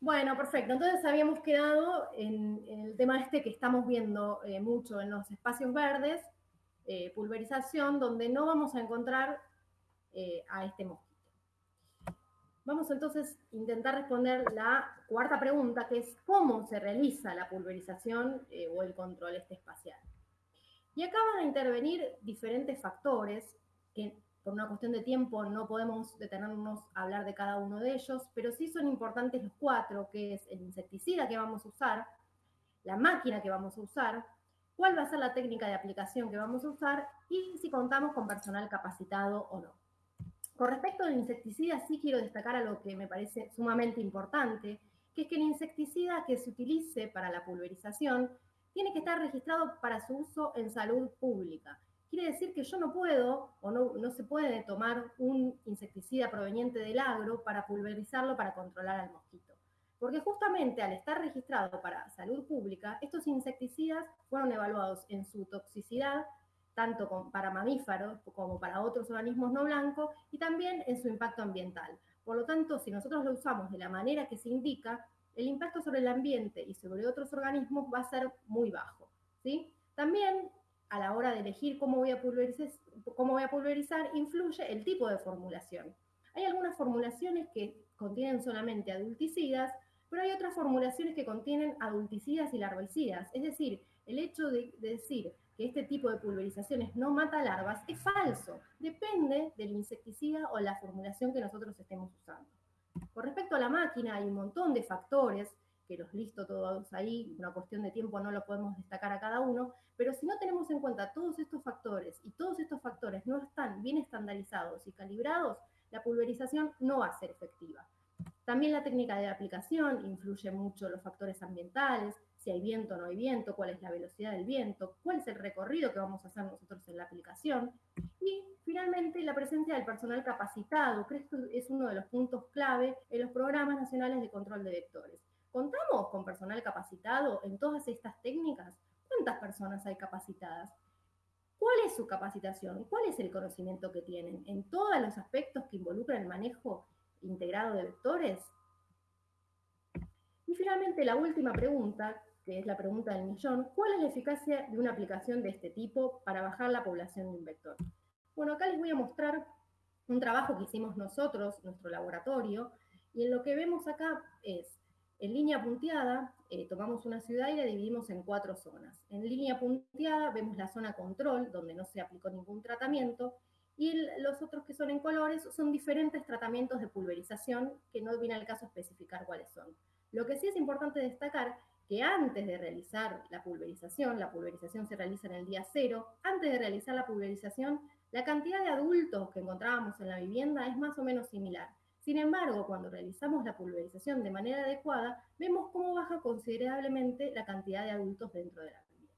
Bueno, perfecto. Entonces habíamos quedado en, el tema este que estamos viendo eh, mucho en los espacios verdes, eh, pulverización, donde no vamos a encontrar eh, a este mosquito. Vamos entonces a intentar responder la cuarta pregunta, que es cómo se realiza la pulverización o el control este espacial. Y acá van a intervenir diferentes factores que por una cuestión de tiempo no podemos detenernos a hablar de cada uno de ellos, pero sí son importantes los cuatro, que es el insecticida que vamos a usar, la máquina que vamos a usar, cuál va a ser la técnica de aplicación que vamos a usar y si contamos con personal capacitado o no. Con respecto al insecticida, sí quiero destacar algo que me parece sumamente importante, que es que el insecticida que se utilice para la pulverización tiene que estar registrado para su uso en salud pública quiere decir que yo no puedo o no, no se puede tomar un insecticida proveniente del agro para pulverizarlo para controlar al mosquito. Porque justamente al estar registrado para salud pública, estos insecticidas fueron evaluados en su toxicidad, tanto para mamíferos como para otros organismos no blancos, y también en su impacto ambiental. Por lo tanto, si nosotros lo usamos de la manera que se indica, el impacto sobre el ambiente y sobre otros organismos va a ser muy bajo. ¿sí? También a la hora de elegir cómo voy a pulverizar, cómo pulverizar influye el tipo de formulación. Hay algunas formulaciones que contienen solamente adulticidas, pero hay otras formulaciones que contienen adulticidas y larvicidas. Es decir, el hecho de, decir que este tipo de pulverizaciones no mata larvas es falso. Depende del insecticida o la formulación que nosotros estemos usando. Con respecto a la máquina, hay un montón de factores que los listo todos ahí, una cuestión de tiempo no lo podemos destacar a cada uno, pero si no tenemos en cuenta todos estos factores y todos estos factores no están bien estandarizados y calibrados, la pulverización no va a ser efectiva. También la técnica de aplicación influye mucho los factores ambientales, si hay viento o no hay viento, cuál es la velocidad del viento, cuál es el recorrido que vamos a hacer nosotros en la aplicación. Y finalmente la presencia del personal capacitado, que esto es uno de los puntos clave en los programas nacionales de control de vectores. ¿Contamos con personal capacitado en todas estas técnicas? ¿Cuántas personas hay capacitadas? ¿Cuál es su capacitación? ¿Cuál es el conocimiento que tienen en todos los aspectos que involucran el manejo integrado de vectores? Y finalmente la última pregunta, que es la pregunta del millón, ¿cuál es la eficacia de una aplicación de este tipo para bajar la población de un vector? Bueno, acá les voy a mostrar un trabajo que hicimos nosotros, nuestro laboratorio, y en lo que vemos acá es en línea punteada, eh, tomamos una ciudad y la dividimos en cuatro zonas. En línea punteada vemos la zona control, donde no se aplicó ningún tratamiento, y los otros que son en colores son diferentes tratamientos de pulverización, que no viene al caso especificar cuáles son. Lo que sí es importante destacar que antes de realizar la pulverización, la pulverización se realiza en el día cero, antes de realizar la pulverización, la cantidad de adultos que encontrábamos en la vivienda es más o menos similar. Sin embargo, cuando realizamos la pulverización de manera adecuada, vemos cómo baja considerablemente la cantidad de adultos dentro de la vivienda.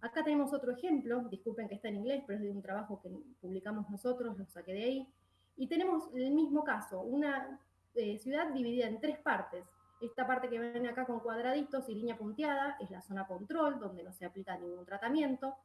Acá tenemos otro ejemplo, disculpen que está en inglés, pero es de un trabajo que publicamos nosotros, lo saqué de ahí. Y tenemos el mismo caso, una eh, ciudad dividida en tres partes. Esta parte que ven acá con cuadraditos y línea punteada es la zona control, donde no se aplica ningún tratamiento.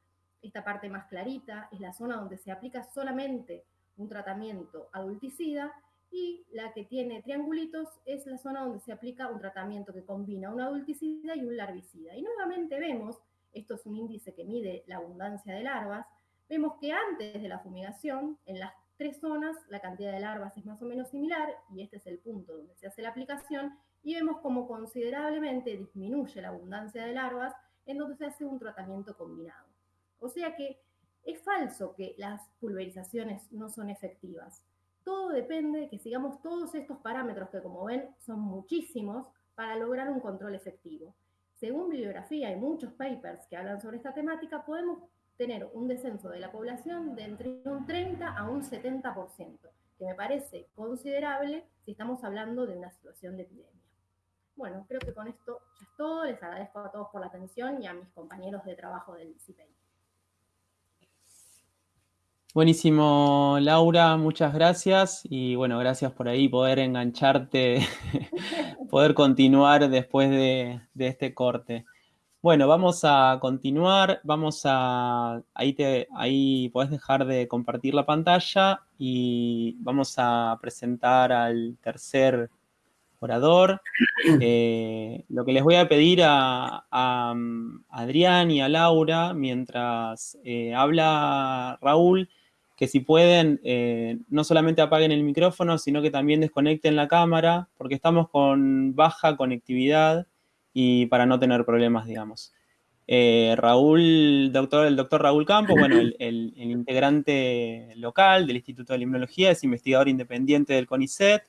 Esta parte más clarita es la zona donde se aplica solamente un tratamiento adulticida y la que tiene triangulitos es la zona donde se aplica un tratamiento que combina un adulticida y un larvicida. Y nuevamente vemos, esto es un índice que mide la abundancia de larvas, vemos que antes de la fumigación, en las tres zonas, la cantidad de larvas es más o menos similar, y este es el punto donde se hace la aplicación, y vemos cómo considerablemente disminuye la abundancia de larvas en donde se hace un tratamiento combinado. O sea que es falso que las pulverizaciones no son efectivas. Todo depende de que sigamos todos estos parámetros que como ven son muchísimos para lograr un control efectivo. Según bibliografía y muchos papers que hablan sobre esta temática, podemos tener un descenso de la población de entre un 30 a un 70%, que me parece considerable si estamos hablando de una situación de epidemia. Bueno, creo que con esto ya es todo. Les agradezco a todos por la atención y a mis compañeros de trabajo del CIPEI. Buenísimo, Laura, muchas gracias. Y bueno, gracias por ahí poder engancharte, poder continuar después de, este corte. Bueno, vamos a continuar. Vamos a. Ahí, te, ahí podés dejar de compartir la pantalla y vamos a presentar al tercer orador. Eh, lo que les voy a pedir a, mm, Adrián y a Laura, mientras eh, habla Raúl, que si pueden, eh, no solamente apaguen el micrófono, sino que también desconecten la cámara, porque estamos con baja conectividad y para no tener problemas, digamos. Raúl, doctor, el doctor Raúl Campos, bueno, el, integrante local del Instituto de Limnología, es investigador independiente del CONICET,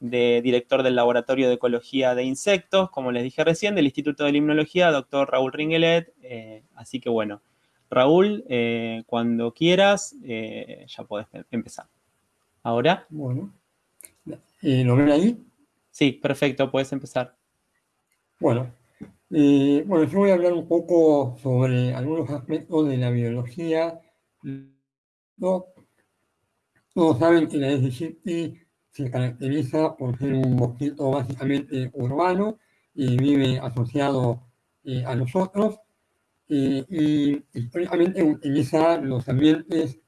de director del Laboratorio de Ecología de Insectos, como les dije recién, del Instituto de Limnología, doctor Raúl Ringelet. Eh, así que bueno, Raúl, eh, cuando quieras, eh, ya puedes empezar. ¿Ahora? Bueno. ¿Lo ven ahí? Sí, perfecto, puedes empezar. Bueno, bueno, yo voy a hablar un poco sobre algunos aspectos de la biología. ¿no? Todos saben que la SGT se caracteriza por ser un mosquito básicamente urbano y vive asociado eh, a nosotros eh, y históricamente utiliza los ambientes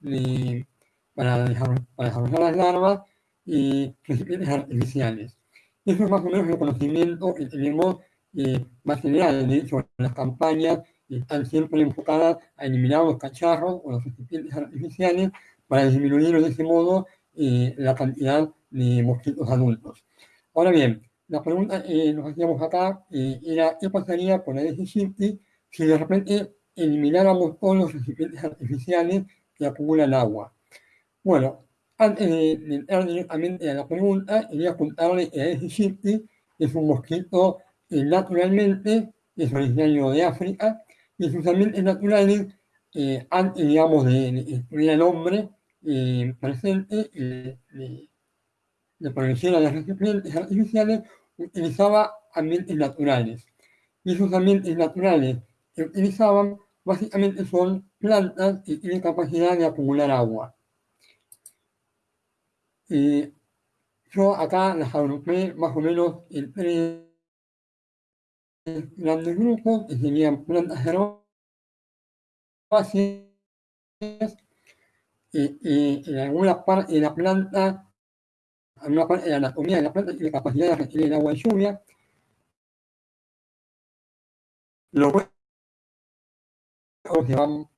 para, desarrollar, las larvas y recipientes artificiales. Eso es más o menos el conocimiento que tenemos eh, más general. De hecho, las campañas están siempre enfocadas a eliminar los cacharros o los recipientes artificiales para disminuir de ese modo la cantidad de mosquitos adultos. Ahora bien, la pregunta que nos hacíamos acá eh, era qué pasaría con el SGT si de repente elimináramos todos los recipientes artificiales que acumulan agua. Bueno, antes de, entrar directamente a la pregunta, quería contarle que el SGT es un mosquito que naturalmente es originario de África y sus ambientes naturales, eh, antes, digamos, de destruir al hombre eh, presente, de producción de recipientes artificiales utilizaba ambientes naturales. Y esos ambientes naturales que utilizaban básicamente son plantas que tienen capacidad de acumular agua. yo acá las agrupé más o menos en tres grandes grupos, que serían plantas herbáceas, y, en alguna parte de la planta una parte de la anatomía de la planta tiene capacidad de retener agua de lluvia. Huevos se van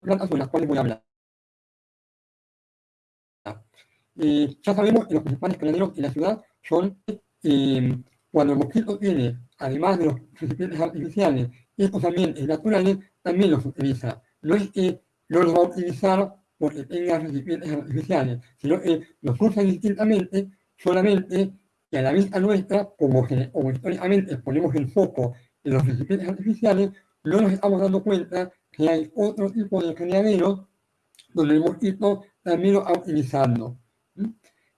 plantas sobre las Eh, ya sabemos que los principales criaderos en la ciudad son eh, cuando el mosquito tiene, además de los recipientes artificiales, estos ambientes naturales, también los utiliza. No es que no los va a utilizar porque tenga recipientes artificiales, sino que los usa distintamente, solamente que a la vista nuestra, como, como históricamente ponemos el foco en los recipientes artificiales, no nos estamos dando cuenta que hay otro tipo de criaderos donde el mosquito también lo va utilizando.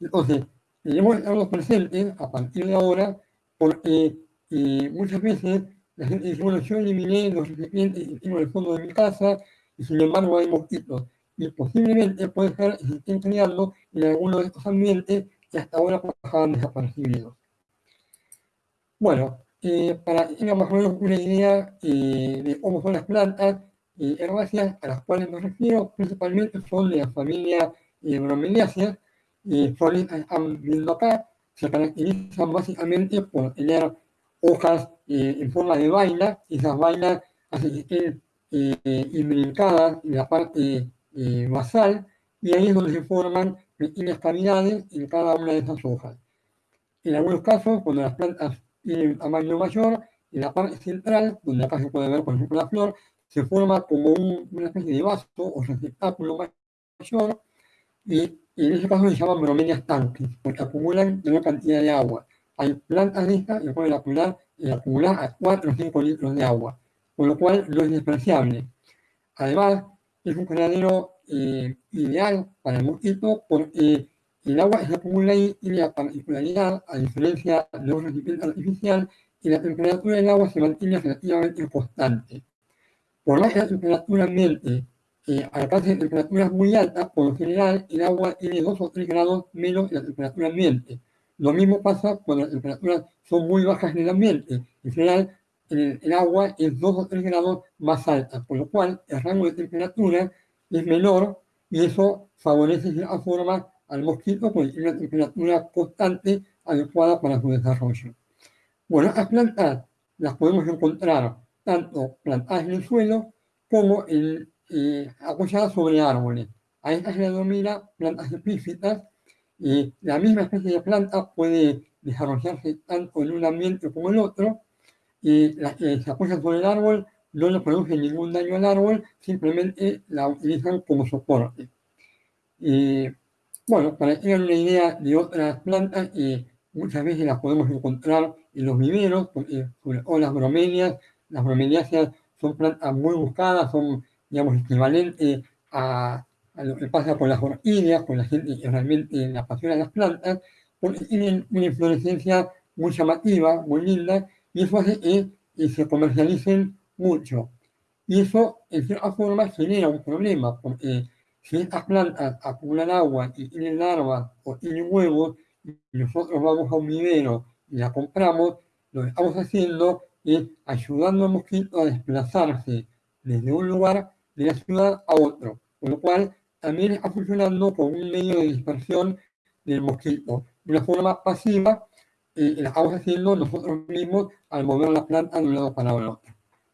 Entonces, debemos estarlos presentes a partir de ahora porque eh, muchas veces la gente dice, bueno, yo eliminé los recipientes que tengo en el fondo de mi casa y sin embargo hay mosquitos. Y posiblemente puede ser que se estén criando en alguno de estos ambientes que hasta ahora pasaban desaparecidos. Bueno, eh, para que más o menos una idea eh, de cómo son las plantas eh, herbáceas a las cuales me refiero, principalmente son de la familia eh, bromeliáceas, eh, son están viendo acá, se caracterizan básicamente por tener hojas en forma de vaina, y esas vainas hacen que estén imbricadas en la parte basal, y ahí es donde se forman pequeñas cavidades en cada una de esas hojas. En algunos casos, cuando las plantas tiene un tamaño mayor, en la parte central, donde acá se puede ver, por ejemplo, la flor, se forma como una especie de vaso o receptáculo mayor, y, en ese caso se llaman bromelias tanques, porque acumulan una cantidad de agua. Hay plantas de estas que pueden acumular, acumular a 4 o 5 litros de agua, con lo cual no es despreciable. Además, es un criadero eh, ideal para el mosquito porque el agua se acumula ahí tiene la particularidad, a diferencia de un recipiente artificial, que la temperatura del agua se mantiene relativamente constante. por más que la temperatura ambiente eh, alcance temperaturas muy altas, por lo general el agua tiene 2 o 3 grados menos de la temperatura ambiente. Lo mismo pasa cuando las temperaturas son muy bajas en el ambiente. En general, el, agua es 2 o 3 grados más alta, por lo cual el rango de temperatura es menor y eso favorece de alguna forma al mosquito porque tiene una temperatura constante adecuada para su desarrollo. Bueno, las plantas las podemos encontrar tanto plantadas en el suelo como en, apoyadas sobre árboles. A estas se denomina plantas epífitas y la misma especie de planta puede desarrollarse tanto en un ambiente como en otro y las que se apoyan sobre el árbol no le producen ningún daño al árbol, simplemente la utilizan como soporte. Y, bueno, para que tengan una idea de otras plantas, eh, muchas veces las podemos encontrar en los viveros, o las bromelias. Las bromeliáceas son plantas muy buscadas, son, digamos, equivalentes a, lo que pasa con las orquídeas, con la gente que realmente le apasiona las plantas, porque tienen una inflorescencia muy llamativa, muy linda, y eso hace que, se comercialicen mucho. Y eso, en cierta forma, genera un problema, porque si estas plantas acumulan agua y tienen larvas o tienen huevos, y nosotros vamos a un vivero y la compramos, lo que estamos haciendo es ayudando al mosquito a desplazarse desde un lugar de la ciudad a otro, con lo cual también está funcionando como un medio de dispersión del mosquito, de una forma pasiva y la estamos haciendo nosotros mismos al mover la planta de un lado para otro.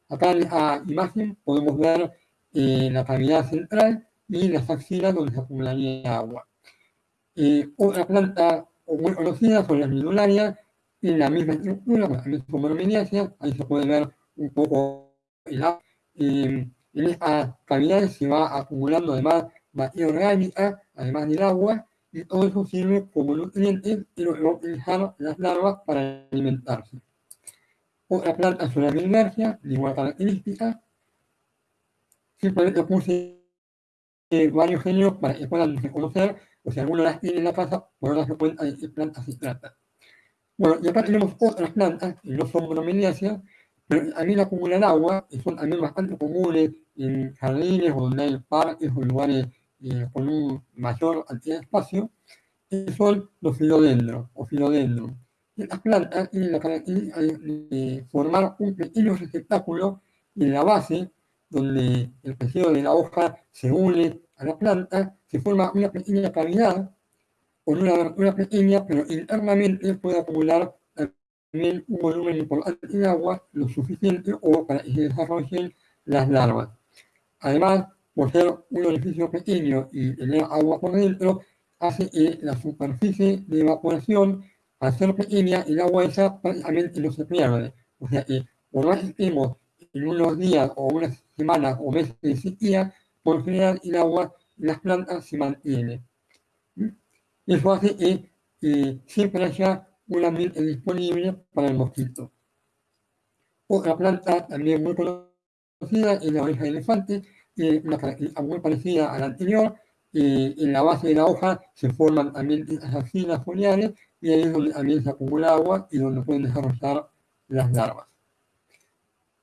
Acá en la imagen podemos ver eh, la cavidad central y las axilas donde se acumularía agua. Eh, otra planta muy conocida son las midularias, tienen la misma estructura, también son ahí se puede ver un poco el agua. Eh, en estas cavidades se va acumulando además materia orgánica, además del agua, y todo eso sirve como nutrientes y lo van a utilizar las larvas para alimentarse. Otra planta es una bilmergia, de igual característica. Simplemente puse varios géneros para que puedan reconocer, o si alguno las tiene en la casa, por darse cuenta de qué plantas se trata. Bueno, y acá tenemos otras plantas que no son bromeliáceas, pero también acumulan agua, y son también bastante comunes en jardines o donde hay parques o lugares eh, con un mayor cantidad de espacio, son los filodendros o filodendros. Estas plantas tienen la característica de formar un pequeño receptáculo en la base, donde el tejido de la hoja se une a la planta, se forma una pequeña cavidad con una abertura pequeña, pero internamente puede acumular también un volumen importante de agua, lo suficiente o para que se desarrollen las larvas. Además, por ser un orificio pequeño y tener agua por dentro, hace que la superficie de evaporación, al ser pequeña, el agua esa prácticamente no se pierde. O sea que, por más que estemos en unos días o unas semanas o meses de sequía, por general el agua las plantas se mantiene. Eso hace que eh, siempre haya un ambiente disponible para el mosquito. Otra planta también muy conocida es la oreja de elefante, una característica muy parecida a la anterior. en la base de la hoja se forman también estas axilas foliares y ahí es donde también se acumula agua y donde pueden desarrollar las larvas.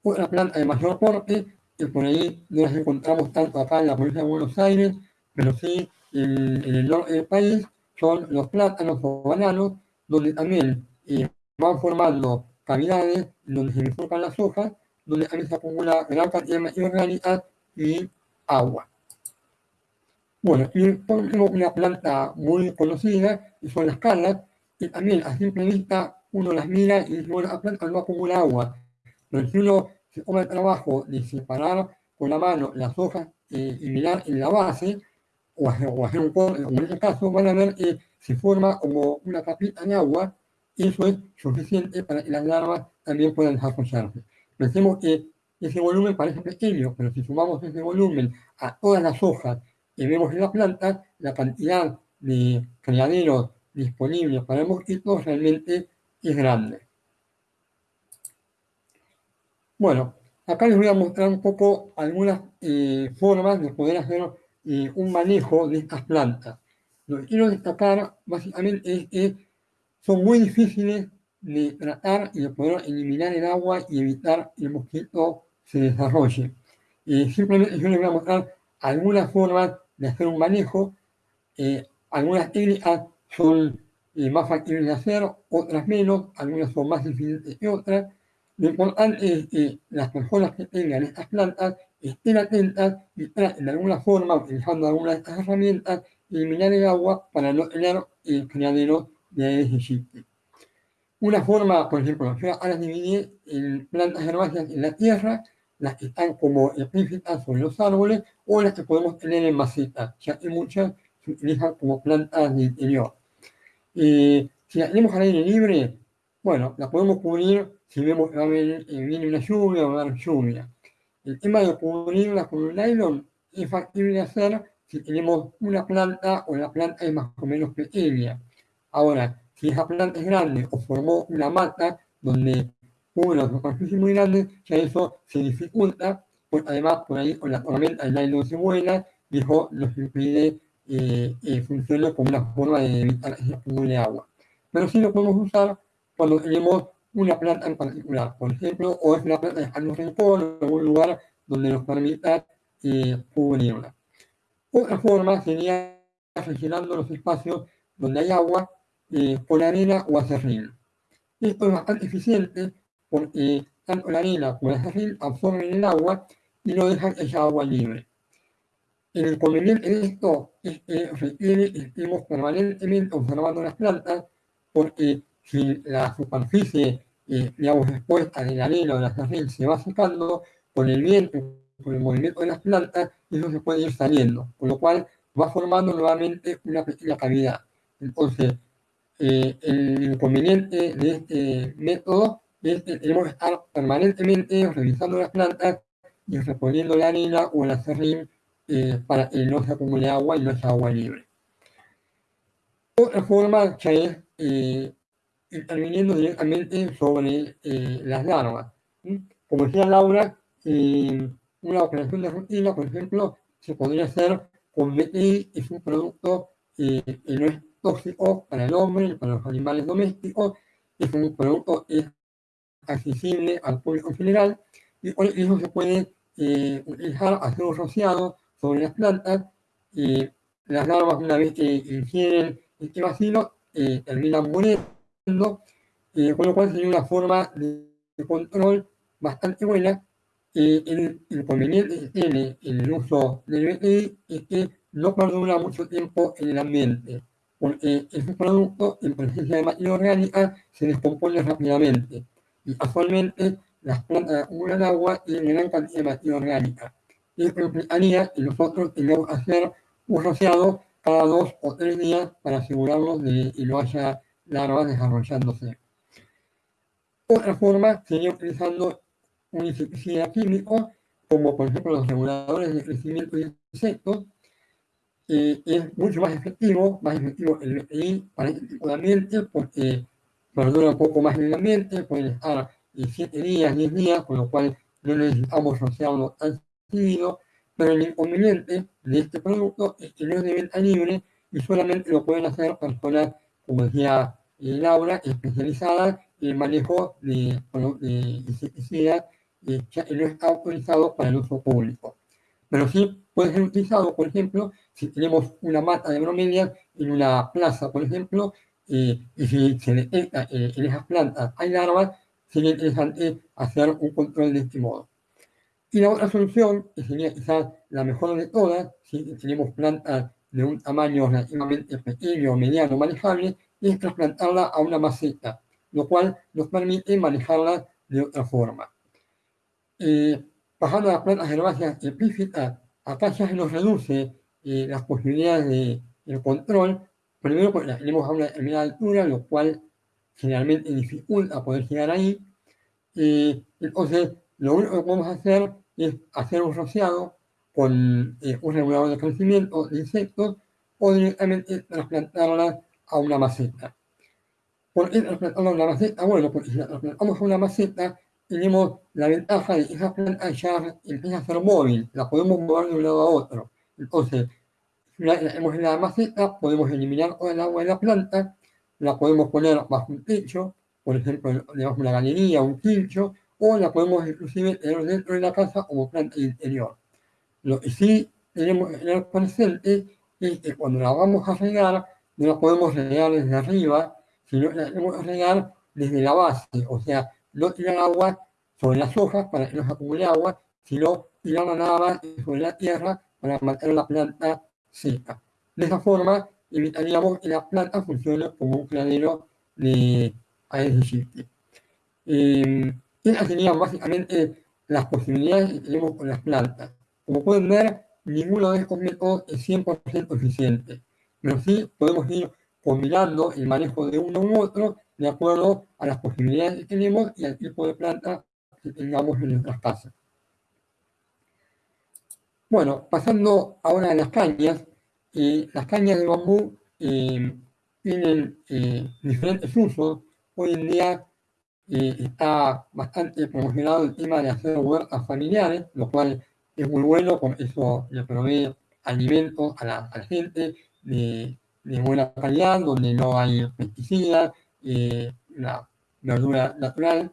Otra planta de mayor porte, que por ahí no las encontramos tanto acá en la provincia de Buenos Aires, pero sí en, el norte del país, son los plátanos o bananos, donde también eh, van formando cavidades donde se bifurcan las hojas, donde también se acumula gran cantidad de materia orgánica y agua. Bueno, y tenemos una planta muy conocida, y son las calas, y también a simple vista uno las mira y dice, bueno, la planta no acumula agua. Pero si uno se toma el trabajo de separar con la mano las hojas eh, y mirar en la base, o hacer, un corte, como en este caso, van a ver que se forma como una capita de agua, y eso es suficiente para que las larvas también puedan desarrollarse. Pensemos que ese volumen parece pequeño, pero si sumamos ese volumen a todas las hojas que vemos en la planta, la cantidad de criaderos disponibles para el mosquito realmente es grande. Bueno, acá les voy a mostrar un poco algunas eh, formas de poder hacer eh, un manejo de estas plantas. Lo que quiero destacar básicamente es que son muy difíciles de tratar y de poder eliminar el agua y evitar el mosquito se desarrolle. Y simplemente yo les voy a mostrar algunas formas de hacer un manejo. Eh, algunas técnicas son eh, más factibles de hacer, otras menos, algunas son más difíciles que otras. Lo importante es que las personas que tengan estas plantas estén atentas y traten de alguna forma, utilizando alguna de estas herramientas, eliminar el agua para no tener el criadero de ese sitio. Una forma, por ejemplo, yo ahora dividí en plantas herbáceas en la tierra, las que están como epífitas sobre los árboles, o las que podemos tener en macetas, ya que muchas se utilizan como plantas de interior. Eh, si la tenemos al aire libre, bueno, la podemos cubrir si vemos que va a venir, eh, viene una lluvia o va a haber lluvia. El tema de cubrirla con un nylon es factible de hacer si tenemos una planta o la planta es más o menos pequeña. Ahora, si esa planta es grande o formó una mata donde una superficie muy grande, ya eso se dificulta, pues además por ahí con la tormenta el nylon se vuela y eso nos impide eh, eh, como una forma de evitar el acúmulo de agua. Pero sí lo podemos usar cuando tenemos una planta en particular, por ejemplo, o es una planta de un rincón o algún lugar donde nos permita eh, cubrirla. Otra forma sería rellenando los espacios donde hay agua eh, con arena o acerrín. Esto es bastante eficiente porque tanto la arena como el acerrín absorben el agua y no dejan esa agua libre. El inconveniente de esto es que requiere que estemos permanentemente observando las plantas, porque si la superficie, eh, digamos, expuesta de la arena o de la sartén se va secando, con el viento, con el movimiento de las plantas, eso se puede ir saliendo, con lo cual va formando nuevamente una pequeña cavidad. Entonces, eh, el inconveniente de este método es que tenemos que estar permanentemente revisando las plantas y reponiendo la arena o la serrín eh, para que no se acumule agua y no sea agua libre. Otra forma ya es eh, interviniendo directamente sobre eh, las larvas. Como decía Laura, una operación de rutina, por ejemplo, se podría hacer con BTI, es un producto que no es tóxico para el hombre para los animales domésticos, es un producto es accesible al público en general y con eso se puede utilizar, hacer un rociado sobre las plantas y las larvas una vez que ingieren este vacilo eh, terminan muriendo, eh, con lo cual sería una forma de, control bastante buena. Eh, el inconveniente que tiene el uso del BTI es que no perdura mucho tiempo en el ambiente, porque ese producto en presencia de materia orgánica se descompone rápidamente y actualmente las plantas acumulan agua y gran cantidad de materia orgánica y implicaría que nosotros tengamos que hacer un rociado cada dos o tres días para asegurarnos de que no haya larvas desarrollándose. Otra forma sería utilizando un insecticida químico, como por ejemplo los reguladores de crecimiento de insectos, que es mucho más efectivo, más efectivo el BTI para este tipo de ambiente, porque perdura un poco más en el ambiente, puede estar 7 días, 10 días, con lo cual no necesitamos rociarlo tan pero el inconveniente de este producto es que no es de venta libre y solamente lo pueden hacer personas, como decía eh, Laura, especializadas en el manejo de, insecticidas eh, que no está autorizado para el uso público. Pero sí puede ser utilizado, por ejemplo, si tenemos una mata de bromelias en una plaza, por ejemplo, eh, y si se detecta en esas plantas hay larvas, sería interesante hacer un control de este modo. Y la otra solución, que sería quizás la mejor de todas, si tenemos plantas de un tamaño relativamente pequeño mediano manejable, es trasplantarla a una maceta, lo cual nos permite manejarla de otra forma. Eh, pasando a las plantas herbáceas epífitas, acá ya se nos reduce eh, las posibilidades de, de, control, primero porque las tenemos a una determinada altura, lo cual generalmente dificulta poder llegar ahí. Eh, entonces, lo único que podemos hacer es hacer un rociado con eh, un regulador de crecimiento de insectos o directamente trasplantarla a una maceta. ¿Por qué trasplantarla a una maceta? Bueno, porque si la trasplantamos a una maceta, tenemos la ventaja de que esa planta ya empieza a ser móvil, la podemos mover de un lado a otro. Entonces, la tenemos en la maceta, podemos eliminar toda el agua de la planta, la podemos poner bajo un techo, por ejemplo, debajo de una galería, un quincho, o la podemos inclusive tener dentro de la casa como planta interior. Lo que sí tenemos que tener presente es que cuando la vamos a regar, no la podemos regar desde arriba, sino que la tenemos que regar desde la base, o sea, no tirar agua sobre las hojas para que no se acumule agua, sino tirarla nada más sobre la tierra para mantener la planta seca. De esa forma, evitaríamos que la planta funcione como un granero de aire eh, Estas serían básicamente las posibilidades que tenemos con las plantas. Como pueden ver, ninguno de estos métodos es 100% eficiente, pero sí podemos ir combinando el manejo de uno u otro de acuerdo a las posibilidades que tenemos y al tipo de planta que tengamos en nuestras casas. Bueno, pasando ahora a las cañas, eh, las cañas de bambú eh, tienen eh, diferentes usos. Hoy en día está bastante promocionado el tema de hacer huertas familiares, lo cual es muy bueno, porque eso le provee alimentos a la, gente de, buena calidad, donde no hay pesticidas, la verdura natural.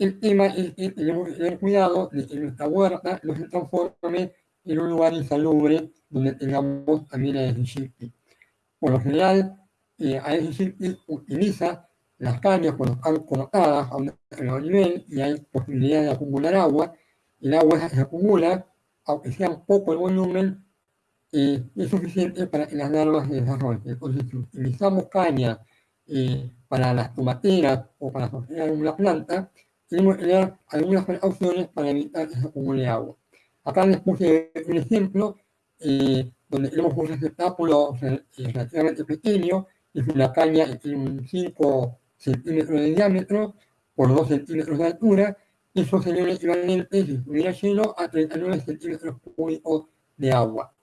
El tema es que tenemos que tener cuidado de que nuestra huerta no se transforme en un lugar insalubre donde tengamos también a Por lo general, eh, ASG utiliza las cañas cuando están colocadas a un nivel y hay posibilidad de acumular agua. El agua se acumula, aunque sea poco el volumen, eh, es suficiente para que las larvas se desarrollen. Entonces, si utilizamos caña eh, para las tomateras o para sostener una planta, tenemos que tener algunas precauciones para evitar que se acumule agua. Acá les puse un ejemplo eh, donde tenemos un receptáculo relativamente pequeño, es una caña que tiene un 5 centímetros de diámetro por 2 centímetros de altura, eso sería un equivalente, si estuviera lleno, a 39 centímetros cúbicos de agua.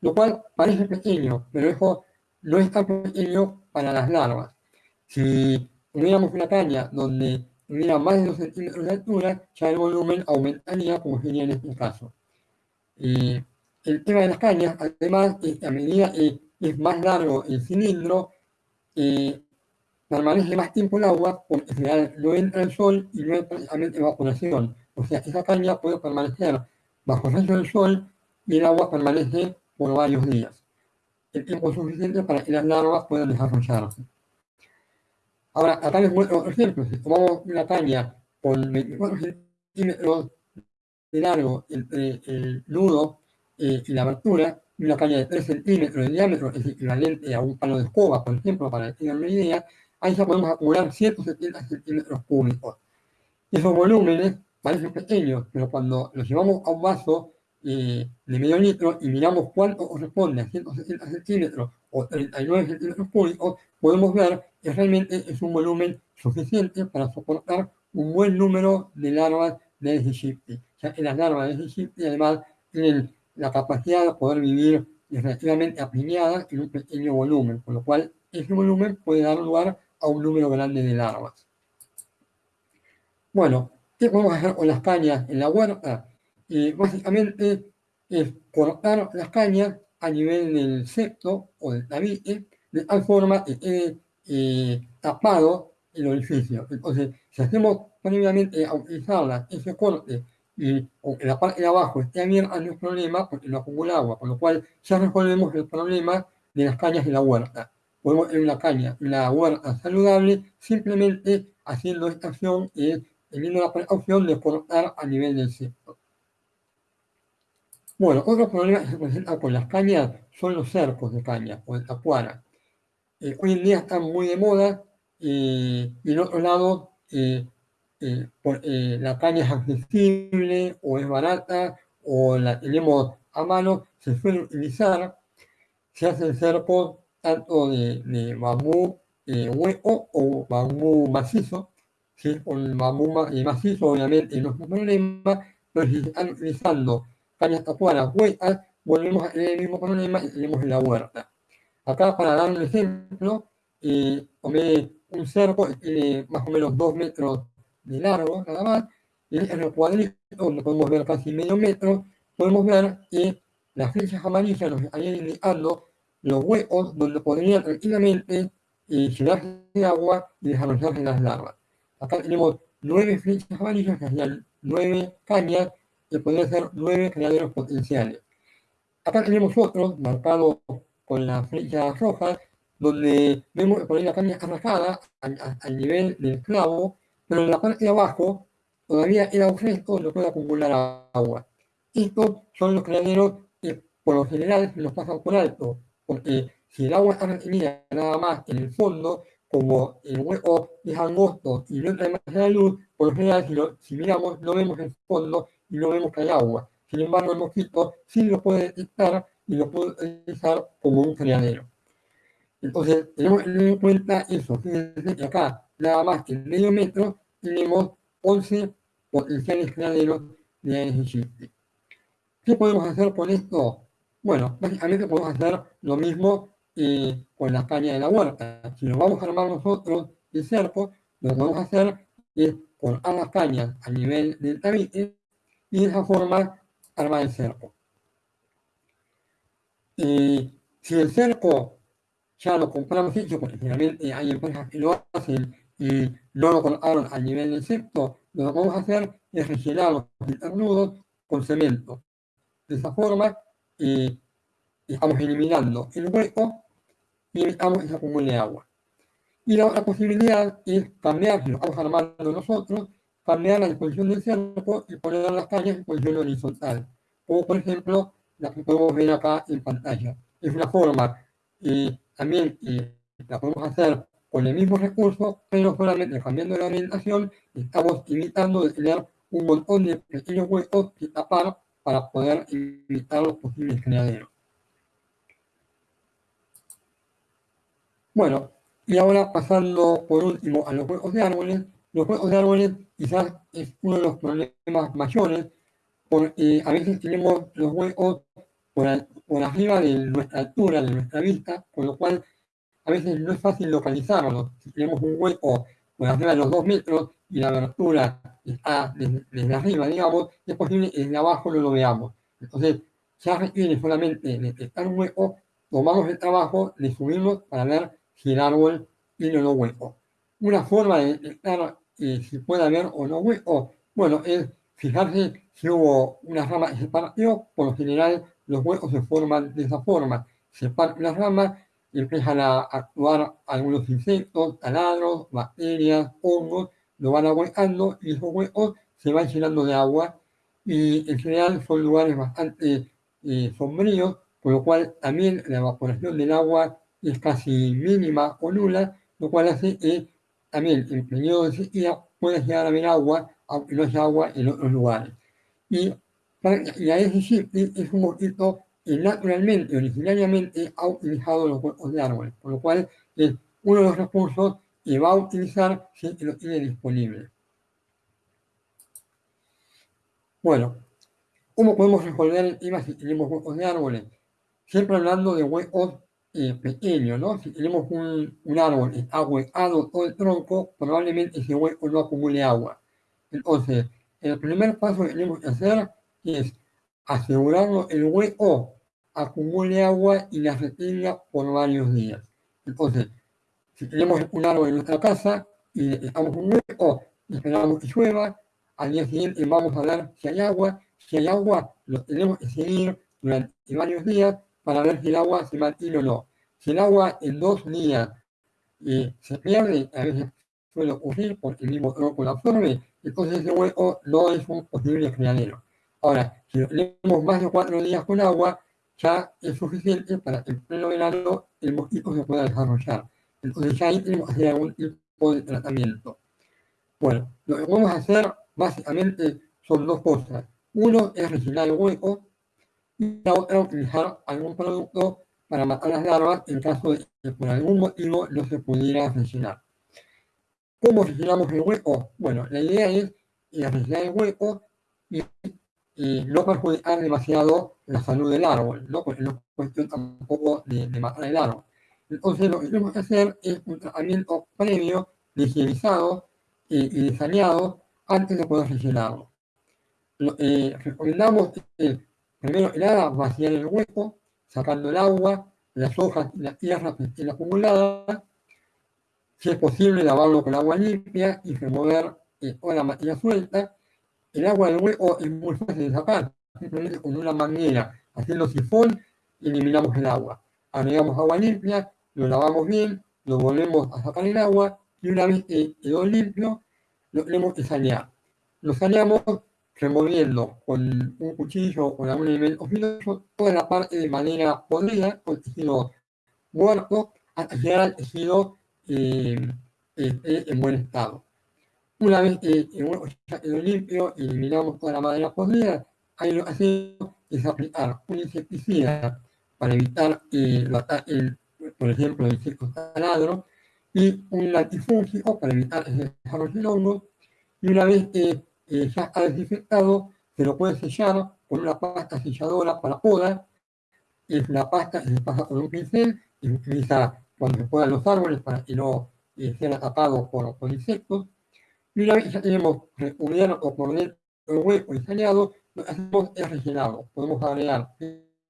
Lo cual parece pequeño, pero eso no es tan pequeño para las larvas. Si tuviéramos una caña donde tuviera más de 2 centímetros de altura, ya el volumen aumentaría, como sería en este caso. Eh, el tema de las cañas, además, a medida que es más largo el cilindro, eh, permanece más tiempo el agua porque no entra el sol y no hay precisamente evaporación. O sea, esa caña puede permanecer bajo el del sol y el agua permanece por varios días. El tiempo suficiente para que las larvas puedan desarrollarse. Ahora, acá les muestro otro ejemplo. Si tomamos una caña con 24 centímetros de largo entre el nudo eh, y la abertura, una caña de 3 centímetros de diámetro es equivalente a un palo de escoba, por ejemplo, para que tengan una idea, ahí ya podemos acumular 170 centímetros cúbicos. Esos volúmenes parecen pequeños, pero cuando los llevamos a un vaso eh, de medio litro y miramos cuánto corresponde a 170 centímetros o 39 centímetros cúbicos, podemos ver que realmente es un volumen suficiente para soportar un buen número de larvas de Aedes ya que las larvas de Aedes además tienen la capacidad de poder vivir relativamente apiñadas en un pequeño volumen, con lo cual ese volumen puede dar lugar a un número grande de larvas. Bueno, ¿qué podemos hacer con las cañas en la huerta? Eh, básicamente es cortar las cañas a nivel del septo o del tabique, de tal forma que quede eh, tapado el orificio. Entonces, si hacemos previamente a utilizarla, ese corte, y aunque la parte de abajo esté abierta, no es problema porque no acumula agua, con lo cual ya resolvemos el problema de las cañas de la huerta. Podemos tener una caña, una huerta saludable, simplemente haciendo esta acción y teniendo la precaución de cortar a nivel del septo. Bueno, otro problema que se presenta con las cañas son los cercos de caña o de tacuara. Eh, hoy en día están muy de moda eh, y en otro lado eh, la caña es accesible o es barata o la tenemos a mano, se suele utilizar, se hace cercos tanto de, de bambú hueco o bambú macizo. Es con bambú macizo, obviamente no es un problema, pero si están utilizando cañas tapuadas huecas, volvemos a tener el mismo problema y tenemos en la huerta. Acá, para dar un ejemplo, eh, tomé un cerco que tiene más o menos dos metros de largo, nada más, y en el cuadrito, donde podemos ver casi medio metro, podemos ver que las flechas amarillas nos están indicando los huecos donde podrían tranquilamente eh, llenarse de agua y desarrollarse las larvas. Acá tenemos nueve flechas amarillas, que serían nueve cañas, que podrían ser nueve criaderos potenciales. Acá tenemos otros marcados con las flechas rojas, donde vemos que por ahí la caña arrajada al, nivel del clavo, pero en la parte de abajo todavía el fresco no puede acumular agua. Estos son los criaderos que por lo general los pasan por alto, porque si el agua está retenida nada más en el fondo, como el hueco es angosto y no entra demasiada luz, por lo general si, si miramos no vemos el fondo y no vemos que hay agua. Sin embargo, el mosquito sí lo puede detectar y lo puede utilizar como un criadero. Entonces, tenemos que tener en cuenta eso. Fíjense que acá, nada más que medio metro, tenemos 11 potenciales criaderos de Aedes ¿Qué podemos hacer con esto? Bueno, básicamente podemos hacer lo mismo eh, con la caña de la huerta. Si lo vamos a armar nosotros de cerco, lo que vamos a hacer es cortar las cañas a nivel del tabique y de esa forma armar el cerco. Eh, si el cerco ya lo compramos hecho, porque generalmente hay empresas que lo hacen y no lo colocaron a nivel del septo, lo que vamos a hacer es rellenar los internudos con cemento. De esa forma, eh, estamos eliminando el hueco y evitamos ese acumule de agua. Y la otra posibilidad es cambiar, si lo vamos armando nosotros, cambiar la disposición del cerco y poner las cañas en posición horizontal. Como por ejemplo la que podemos ver acá en pantalla. Es una forma y también la podemos hacer con el mismo recurso, pero solamente cambiando la orientación, estamos evitando de tener un montón de pequeños huecos que tapar para poder evitar los posibles criaderos. Bueno, y ahora pasando por último a los huecos de árboles, los huecos de árboles quizás es uno de los problemas mayores, porque a veces tenemos los huecos por, por arriba de nuestra altura, de nuestra vista, con lo cual a veces no es fácil localizarlos. Si tenemos un hueco por arriba de los dos metros y la abertura está desde, arriba, digamos, es posible que desde abajo no lo veamos. Entonces, ya requiere solamente detectar un hueco, tomamos el trabajo de subirlo para ver si el árbol tiene o no hueco. Una forma de detectar eh, si puede haber o no hueco, bueno, es fijarse si hubo una rama que se partió, por lo general los huecos se forman de esa forma. Se parte la rama empiezan a actuar algunos insectos, taladros, bacterias, hongos, lo van aguantando y esos huecos se van llenando de agua y en general son lugares bastante eh, sombríos, con lo cual también la evaporación del agua es casi mínima o nula, lo cual hace que también en periodo de sequía puede llegar a haber agua, aunque no haya agua en otros lugares. Y, y a ese es un mosquito que naturalmente, originariamente, ha utilizado los huecos de árboles, por lo cual es uno de los recursos que va a utilizar si lo tiene disponible. Bueno, ¿cómo podemos resolver el tema si tenemos huecos de árboles? Siempre hablando de huecos eh, pequeño, ¿no? Si tenemos un, un árbol está huecado todo el tronco, probablemente ese hueco no acumule agua. Entonces, el primer paso que tenemos que hacer es asegurarnos el hueco acumule agua y la retenga por varios días. Entonces, si tenemos un árbol en nuestra casa y dejamos un hueco esperamos que llueva, al día siguiente vamos a ver si hay agua. Si hay agua, lo tenemos que seguir durante varios días para ver si el agua se mantiene o no. Si el agua en dos días eh, se pierde, a veces suele ocurrir porque el mismo tronco lo absorbe, entonces ese hueco no es un posible criadero. Ahora, si tenemos más de cuatro días con agua, ya es suficiente para que en pleno verano el mosquito se pueda desarrollar. Entonces ya ahí tenemos que hacer algún tipo de tratamiento. Bueno, lo que vamos a hacer básicamente son dos cosas. Uno es rellenar el hueco y la otra utilizar algún producto para matar las larvas en caso de que por algún motivo no se pudiera rellenar. ¿Cómo rellenamos el hueco? Bueno, la idea es rellenar el hueco y, no perjudicar demasiado la salud del árbol, ¿no? porque no es cuestión tampoco de, matar el árbol. Entonces lo que tenemos que hacer es un tratamiento previo, higienizado y, desaneado antes de poder rellenarlo. Eh, recomendamos Primero que nada, vaciar el hueco, sacando el agua, las hojas y la tierra que estén acumuladas. Si es posible, lavarlo con agua limpia y remover eh, o la materia suelta, el agua del hueco es muy fácil de sacar, simplemente con una manguera, haciendo sifón, eliminamos el agua. Agregamos agua limpia, lo lavamos bien, lo volvemos a sacar el agua, y una vez que quedó limpio, lo tenemos que sanear. Lo saneamos removiendo con un cuchillo o con algún elemento filoso toda la parte de madera podrida, con tejido muerto, hasta llegar al tejido eh, en buen estado. Una vez que el huevo ya quedó limpio eliminamos toda la madera podrida, ahí lo que hacemos es aplicar un insecticida para evitar eh, por ejemplo, el insecto taladro, y un latifúngico para evitar el desarrollo de y una vez que eh, ya ha desinfectado, se lo puede sellar con una pasta selladora para poda, es una pasta que se pasa con un pincel y se utiliza cuando se podan los árboles para que no eh, sean atacados por, por insectos, que ya tenemos recubierto por dentro el hueco saneado, lo que hacemos es rellenado. Podemos agregar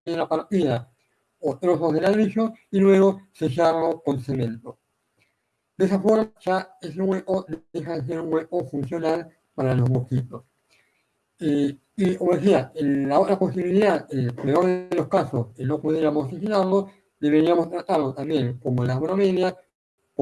la partida o trozos de ladrillo y luego sellarlo con cemento. De esa forma ya ese hueco deja de ser un hueco funcional para los mosquitos. y como decía, en la otra posibilidad, en el peor de los casos, que no pudiéramos asesinarlo, deberíamos tratarlo también como las bromelias,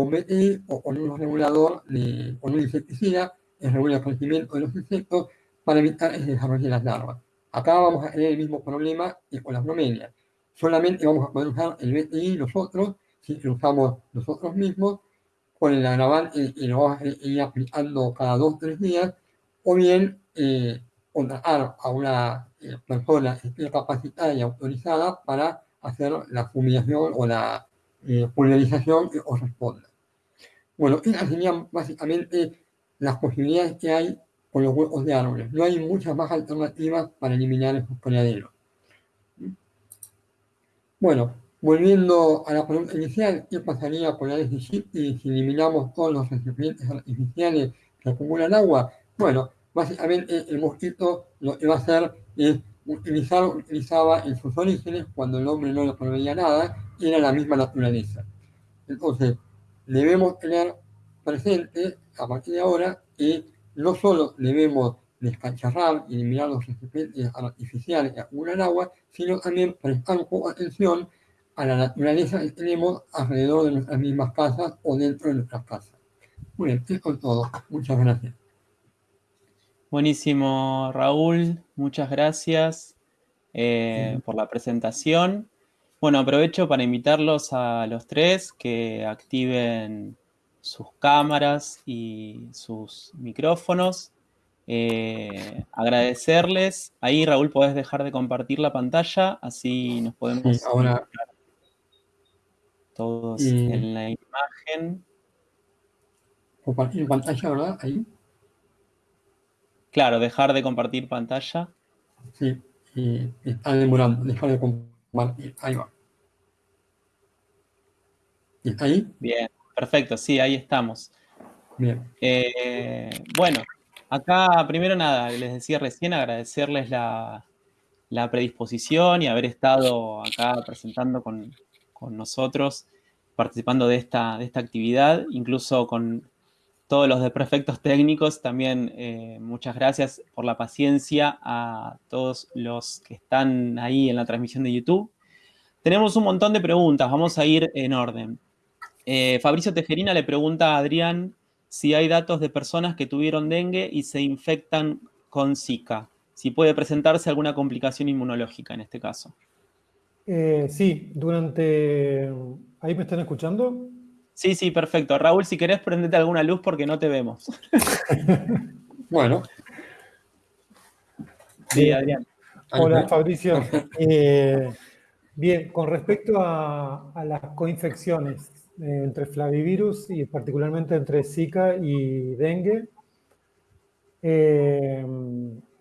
BTI o con un regulador, de, con un insecticida, que regula el crecimiento de los insectos para evitar el desarrollo de las larvas. Acá vamos a tener el mismo problema que con las bromelias. Solamente vamos a poder usar el BTI nosotros, si lo usamos nosotros mismos, con el agravante y lo vamos a ir aplicando cada dos o tres días, o bien eh, contratar a una eh, persona capacitada y autorizada para hacer la fumigación o la eh, pulverización que corresponda. Bueno, esas serían básicamente las posibilidades que hay con los huecos de árboles. No hay muchas más alternativas para eliminar esos criaderos. Bueno, volviendo a la pregunta inicial, ¿qué pasaría con la de si eliminamos todos los recipientes artificiales que acumulan agua? Bueno, básicamente el mosquito lo que va a hacer es utilizar, utilizaba en sus orígenes cuando el hombre no le proveía nada, era la misma naturaleza. Entonces, debemos tener presente a partir de ahora que no solo debemos descacharrar y eliminar los recipientes artificiales que acumulan agua, sino también prestar de atención a la naturaleza que tenemos alrededor de nuestras mismas casas o dentro de nuestras casas. Muy bien, es todo. Muchas gracias. Buenísimo, Raúl. Muchas gracias eh, por la presentación. Bueno, aprovecho para invitarlos a los tres que activen sus cámaras y sus micrófonos. Eh, agradecerles. Ahí, Raúl, podés dejar de compartir la pantalla, así nos podemos... ahora... Todos en la imagen. Compartir pantalla, ¿verdad? Ahí. Claro, dejar de compartir pantalla. Sí, está demorando, dejar de compartir. Ahí va. ¿Está ahí? Bien, perfecto, sí, ahí estamos. Bien. Eh, bueno, acá primero nada, les decía recién agradecerles la, predisposición y haber estado acá presentando con, nosotros, participando de esta, de esta actividad, incluso con todos los de prefectos técnicos, también eh, muchas gracias por la paciencia a todos los que están ahí en la transmisión de YouTube. Tenemos un montón de preguntas, vamos a ir en orden. Eh, Fabricio Tejerina le pregunta a Adrián si hay datos de personas que tuvieron dengue y se infectan con Zika, si puede presentarse alguna complicación inmunológica en este caso. Eh, sí, durante... ¿Ahí me están escuchando? Sí, sí, perfecto. Raúl, si querés, prendete alguna luz porque no te vemos. bueno. Sí, Adrián. Hola, Fabricio. Eh, bien, con respecto a, las coinfecciones eh, entre flavivirus y particularmente entre Zika y dengue, eh,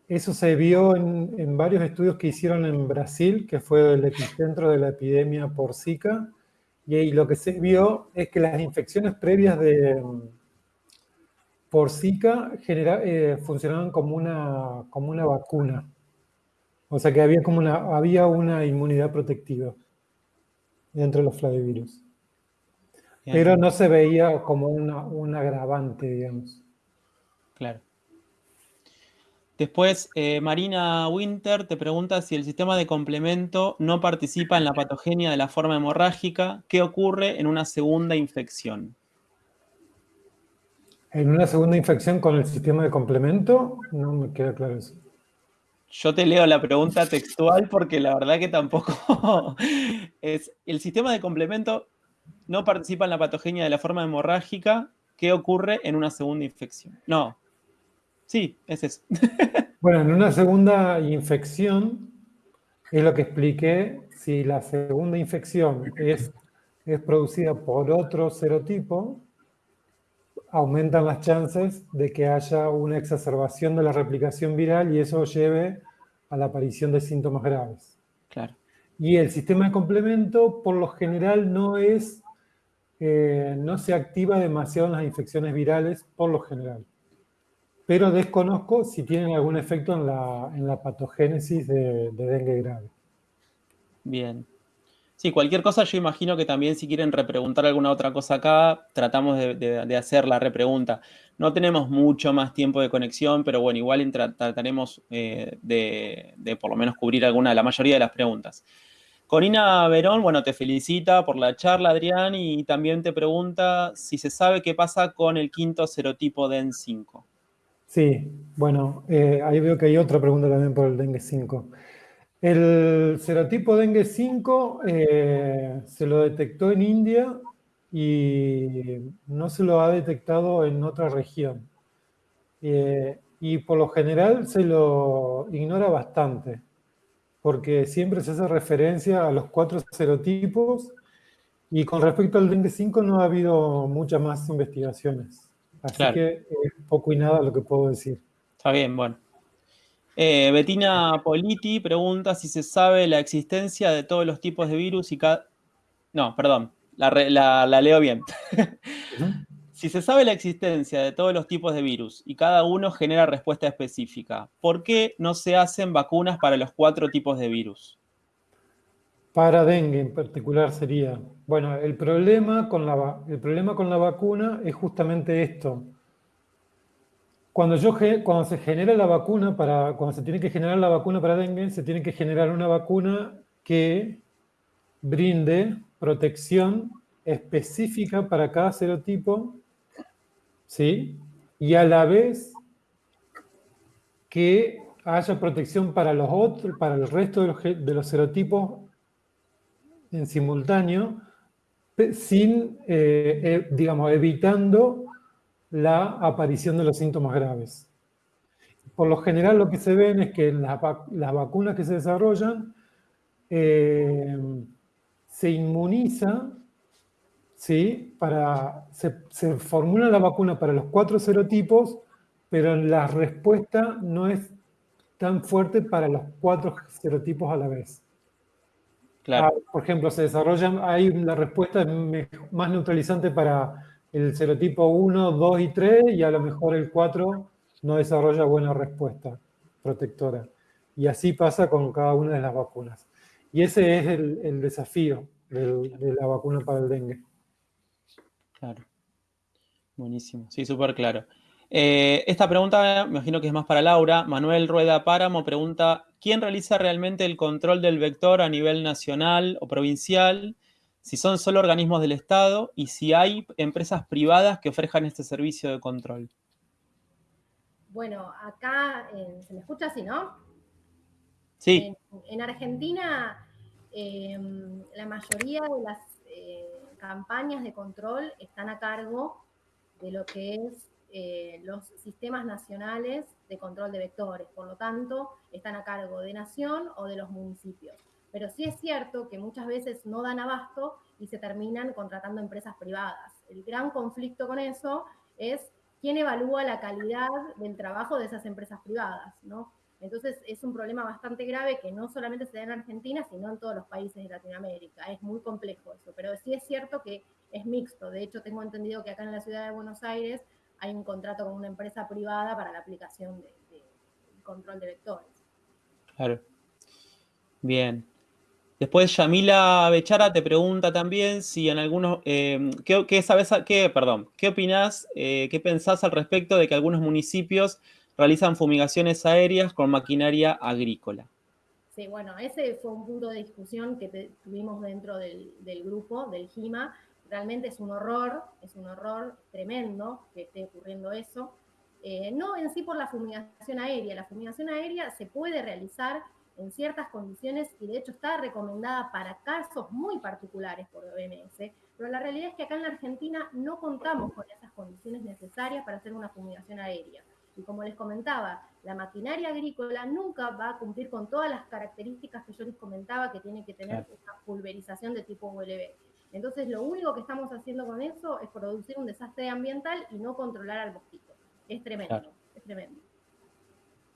eso se vio en, en, varios estudios que hicieron en Brasil, que fue el epicentro de la epidemia por Zika, y lo que se vio es que las infecciones previas de por Zika eh, funcionaban como una, como una vacuna. O sea que había, como una, había una inmunidad protectiva dentro de los flavivirus. Pero no se veía como una, un agravante, digamos. Claro. Después, eh, Marina Winter te pregunta si el sistema de complemento no participa en la patogenia de la forma hemorrágica, ¿qué ocurre en una segunda infección? En una segunda infección con el sistema de complemento, no me queda claro eso. Yo te leo la pregunta textual porque la verdad que tampoco es. El sistema de complemento no participa en la patogenia de la forma hemorrágica. ¿Qué ocurre en una segunda infección? No. Sí, es eso. Bueno, en una segunda infección es lo que expliqué. Si la segunda infección es, es producida por otro serotipo, aumentan las chances de que haya una exacerbación de la replicación viral y eso lleve a la aparición de síntomas graves. Claro. Y el sistema de complemento, por lo general, no es, eh, no se activa demasiado en las infecciones virales, por lo general. Pero desconozco si tienen algún efecto en la, en la patogénesis de, de dengue grave. Bien. Sí, cualquier cosa yo imagino que también si quieren repreguntar alguna otra cosa acá, tratamos de, hacer la repregunta. No tenemos mucho más tiempo de conexión, pero bueno, igual trataremos eh, de, por lo menos cubrir alguna, la mayoría de las preguntas. Corina Verón, bueno, te felicita por la charla, Adrián, y también te pregunta si se sabe qué pasa con el quinto serotipo DEN5. Sí, bueno, eh, ahí veo que hay otra pregunta también por el dengue 5. El serotipo dengue 5 eh, se lo detectó en India y no se lo ha detectado en otra región. Eh, y por lo general se lo ignora bastante, porque siempre se hace referencia a los cuatro serotipos y con respecto al dengue 5 no ha habido muchas más investigaciones. Así que es poco y nada lo que puedo decir. Está bien, bueno. Eh, Betina Politi pregunta si se sabe la existencia de todos los tipos de virus y cada... No, perdón, la, leo bien. si se sabe la existencia de todos los tipos de virus y cada uno genera respuesta específica, ¿por qué no se hacen vacunas para los cuatro tipos de virus? Para dengue en particular sería, bueno, el problema con la, el problema con la vacuna es justamente esto, cuando, yo, cuando se genera la vacuna para, cuando se tiene que generar la vacuna para dengue, se tiene que generar una vacuna que brinde protección específica para cada serotipo, ¿sí? Y a la vez que haya protección para los otros, para el resto de los, de los serotipos en simultáneo, sin, eh, eh, digamos, evitando la aparición de los síntomas graves. Por lo general lo que se ven es que las, vacunas que se desarrollan eh, se inmuniza, ¿sí? Para, se, se, formula la vacuna para los cuatro serotipos, pero la respuesta no es tan fuerte para los cuatro serotipos a la vez. Claro. Ah, por ejemplo, se desarrollan, ahí la respuesta es más neutralizante para el serotipo 1, 2 y 3 y a lo mejor el 4 no desarrolla buena respuesta protectora. Y así pasa con cada una de las vacunas. Y ese es el, desafío de la vacuna para el dengue. Claro. Buenísimo. Sí, súper claro. Eh, esta pregunta me imagino que es más para Laura. Manuel Rueda Páramo pregunta, ¿quién realiza realmente el control del vector a nivel nacional o provincial? si son solo organismos del Estado y si hay empresas privadas que ofrezcan este servicio de control. Bueno, acá se me escucha así, ¿no? Sí. En, Argentina, em, la mayoría de las eh, campañas de control están a cargo de lo que es eh, los sistemas nacionales de control de vectores. Por lo tanto, están a cargo de Nación o de los municipios. Pero sí es cierto que muchas veces no dan abasto y se terminan contratando empresas privadas. El gran conflicto con eso es quién evalúa la calidad del trabajo de esas empresas privadas, ¿no? Entonces es un problema bastante grave que no solamente se da en Argentina, sino en todos los países de Latinoamérica. Es muy complejo eso, pero sí es cierto que es mixto. De hecho, tengo entendido que acá en la ciudad de Buenos Aires hay un contrato con una empresa privada para la aplicación de, control de vectores. Claro. Bien. Después Yamila Bechara te pregunta también si en algunos, eh, ¿qué, sabes, qué, perdón, qué opinás, eh, qué pensás al respecto de que algunos municipios realizan fumigaciones aéreas con maquinaria agrícola? Sí, bueno, ese fue un punto de discusión que tuvimos dentro del, grupo, del GIMA. Realmente es un horror, es un horror tremendo que esté ocurriendo eso. Eh, no en sí por la fumigación aérea, la fumigación aérea se puede realizar en ciertas condiciones y de hecho está recomendada para casos muy particulares por OMS, pero la realidad es que acá en la Argentina no contamos con esas condiciones necesarias para hacer una fumigación aérea. Y como les comentaba, la maquinaria agrícola nunca va a cumplir con todas las características que yo les comentaba que tiene que tener una pulverización de tipo ULB. Entonces, lo único que estamos haciendo con eso es producir un desastre ambiental y no controlar al mosquito. Es tremendo, es tremendo.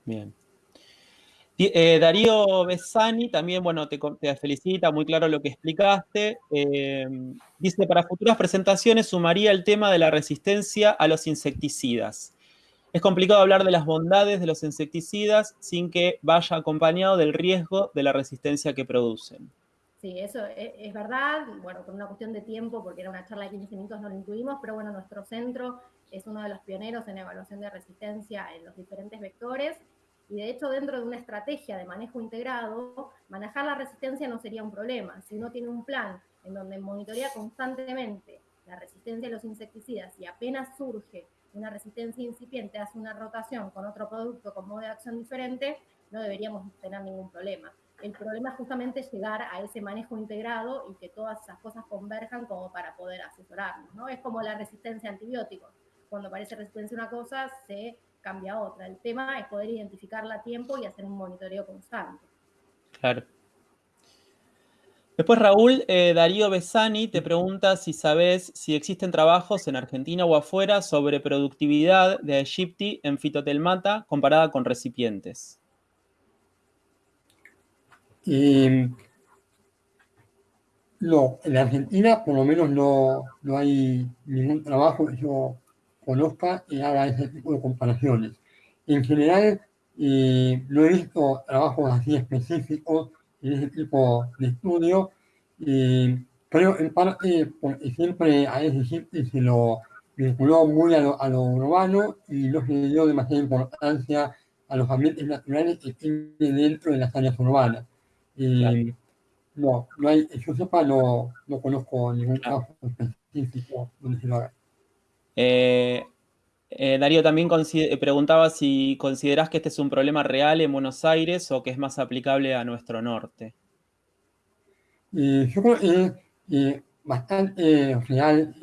Bien. Eh, Darío Besani también, bueno, te, felicita, muy claro lo que explicaste. Eh, dice, para futuras presentaciones sumaría el tema de la resistencia a los insecticidas. Es complicado hablar de las bondades de los insecticidas sin que vaya acompañado del riesgo de la resistencia que producen. Sí, eso es, es, verdad, bueno, por una cuestión de tiempo, porque era una charla de 15 minutos, no lo incluimos, pero bueno, nuestro centro es uno de los pioneros en evaluación de resistencia en los diferentes vectores y de hecho, dentro de una estrategia de manejo integrado, manejar la resistencia no sería un problema. Si uno tiene un plan en donde monitorea constantemente la resistencia a los insecticidas y apenas surge una resistencia incipiente, hace una rotación con otro producto con modo de acción diferente, no deberíamos tener ningún problema. El problema es justamente llegar a ese manejo integrado y que todas esas cosas converjan como para poder asesorarnos. ¿no? Es como la resistencia a antibióticos. Cuando aparece resistencia a una cosa, se cambia otra. El tema es poder identificarla a tiempo y hacer un monitoreo constante. Claro. Después Raúl, eh, Darío Besani te pregunta si sabes si existen trabajos en Argentina o afuera sobre productividad de Aegypti en fitotelmata comparada con recipientes. No, en Argentina por lo menos no, no hay ningún trabajo que yo conozca y haga ese tipo de comparaciones. En general, eh, no he visto trabajos así específicos en ese tipo de estudio, eh, pero en parte porque siempre a ese sitio se lo vinculó muy a lo, a lo, urbano y no se dio demasiada importancia a los ambientes naturales que tienen dentro de las áreas urbanas. Eh, no, no hay, yo sepa, no, no conozco ningún trabajo específico donde se lo haga. Eh, eh, Darío también eh, preguntaba si considerás que este es un problema real en Buenos Aires o que es más aplicable a nuestro norte. yo creo que es bastante real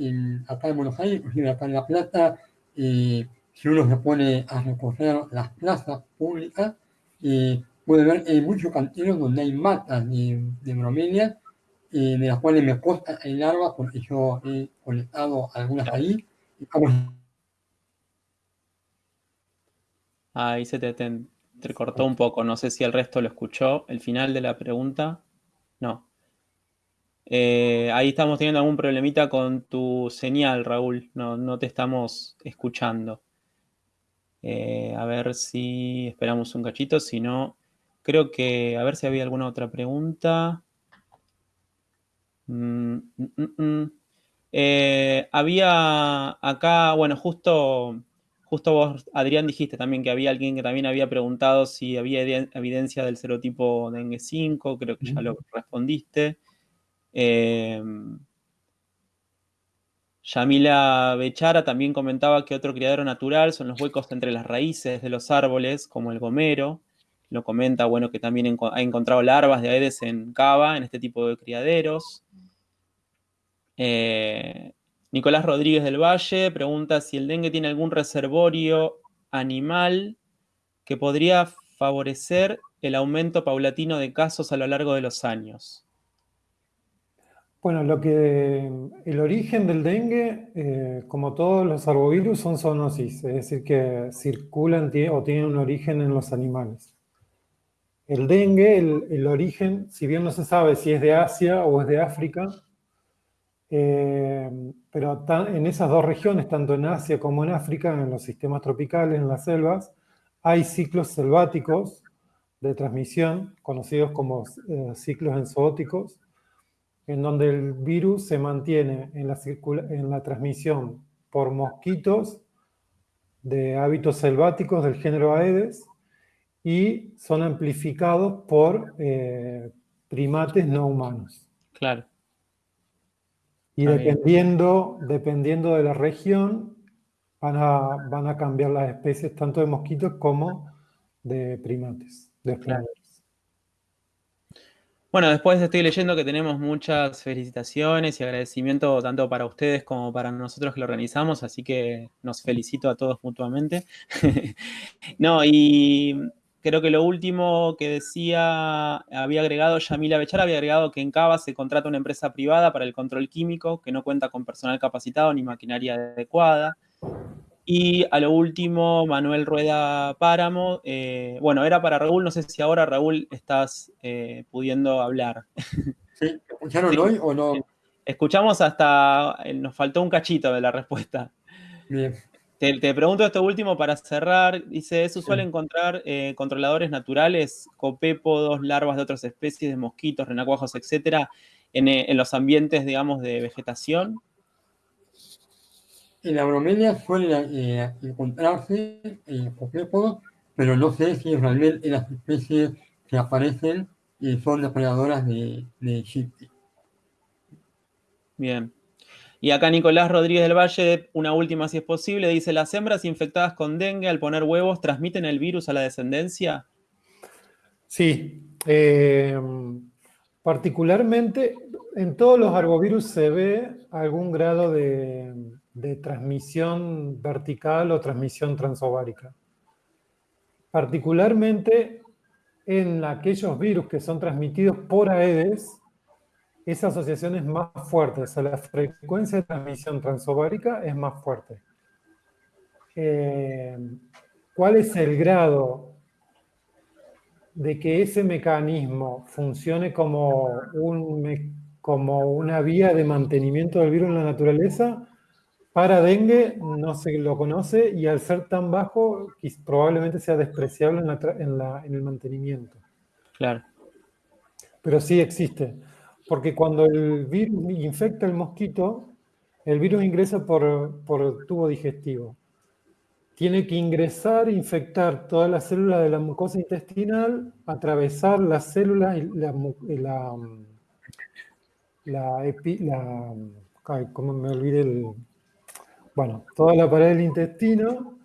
acá en Buenos Aires, inclusive acá en La Plata, si uno se pone a recorrer las plazas públicas, puede ver que hay muchos canteros donde hay matas de, de bromelias, de las cuales me consta el larvas porque yo he conectado algunas ahí Ahí se te, te, cortó un poco, no sé si el resto lo escuchó. El final de la pregunta, no. Eh, ahí estamos teniendo algún problemita con tu señal, Raúl. No, no te estamos escuchando. Eh, a ver si esperamos un cachito, si no, creo que, a ver si había alguna otra pregunta. Mm, mm, mm, eh, había acá, bueno, justo, justo vos, Adrián, dijiste también que había alguien que también había preguntado si había evidencia del serotipo dengue 5, creo que ya lo respondiste. Eh, Yamila Bechara también comentaba que otro criadero natural son los huecos entre las raíces de los árboles, como el gomero. Lo comenta, bueno, que también ha encontrado larvas de aedes en cava, en este tipo de criaderos. Eh, Nicolás Rodríguez del Valle pregunta si el dengue tiene algún reservorio animal que podría favorecer el aumento paulatino de casos a lo largo de los años. Bueno, lo que el origen del dengue, eh, como todos los arbovirus, son zoonosis, es decir, que circulan o tienen un origen en los animales. El dengue, el origen, si bien no se sabe si es de Asia o es de África, eh, pero en esas dos regiones, tanto en Asia como en África, en los sistemas tropicales, en las selvas, hay ciclos selváticos de transmisión, conocidos como eh, ciclos enzoóticos, en donde el virus se mantiene en la transmisión por mosquitos de hábitos selváticos del género Aedes y son amplificados por eh, primates no humanos. Claro. Y dependiendo, dependiendo de la región, van a, van a cambiar las especies tanto de mosquitos como de primates, de Bueno, después estoy leyendo que tenemos muchas felicitaciones y agradecimiento tanto para ustedes como para nosotros que lo organizamos, así que nos felicito a todos mutuamente. no, y creo que lo último que decía, había agregado Yamila Bechar, había agregado que en Cava se contrata una empresa privada para el control químico que no cuenta con personal capacitado ni maquinaria adecuada. Y a lo último, Manuel Rueda Páramo. Eh, bueno, era para Raúl, no sé si ahora Raúl estás eh, pudiendo hablar. Sí, ¿escucharon hoy o no? Escuchamos hasta, eh, nos faltó un cachito de la respuesta. Bien. Te, pregunto esto último para cerrar. Dice, ¿es usual encontrar controladores naturales, copépodos, larvas de otras especies de mosquitos, renacuajos, etcétera, en, en los ambientes, digamos, de vegetación? En la bromelia suele eh, encontrarse eh, pero no sé si realmente las especies que aparecen eh, son depredadoras de, de Bien. Y acá Nicolás Rodríguez del Valle, una última si es posible, dice, ¿las hembras infectadas con dengue al poner huevos transmiten el virus a la descendencia? Sí. Eh, particularmente, en todos los arbovirus se ve algún grado de, de transmisión vertical o transmisión transovárica. Particularmente en aquellos virus que son transmitidos por Aedes, esa asociación es más fuerte, o sea, la frecuencia de transmisión transovárica es más fuerte. Eh, ¿Cuál es el grado de que ese mecanismo funcione como, un, como una vía de mantenimiento del virus en la naturaleza? Para dengue no se lo conoce y al ser tan bajo probablemente sea despreciable en, el mantenimiento. Claro. Pero sí existe, porque cuando el virus infecta el mosquito, el virus ingresa por, por tubo digestivo. Tiene que ingresar, infectar todas las células de la mucosa intestinal, atravesar las células la, la, la, la, ¿cómo me olvidé el, bueno, toda la pared del intestino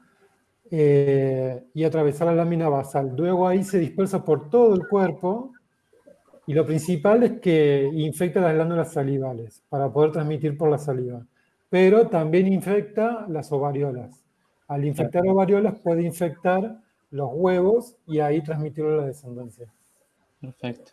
eh, y atravesar la lámina basal. Luego ahí se dispersa por todo el cuerpo y lo principal es que infecta las glándulas salivales para poder transmitir por la saliva. Pero también infecta las ovariolas. Al infectar ovariolas puede infectar los huevos y ahí transmitirlo a la descendencia. Perfecto.